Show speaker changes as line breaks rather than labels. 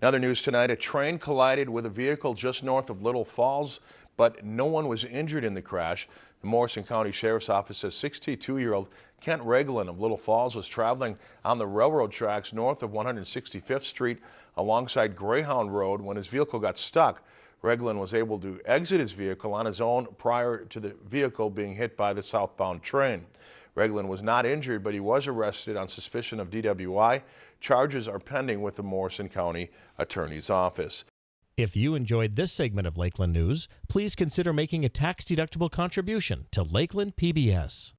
In other news tonight, a train collided with a vehicle just north of Little Falls, but no one was injured in the crash. The Morrison County Sheriff's Office says 62-year-old Kent Regland of Little Falls was traveling on the railroad tracks north of 165th Street alongside Greyhound Road when his vehicle got stuck. Regland was able to exit his vehicle on his own prior to the vehicle being hit by the southbound train. Regland was not injured, but he was arrested on suspicion of DWI. Charges are pending with the Morrison County Attorney's Office.
If you enjoyed this segment of Lakeland News, please consider making a tax-deductible contribution to Lakeland PBS.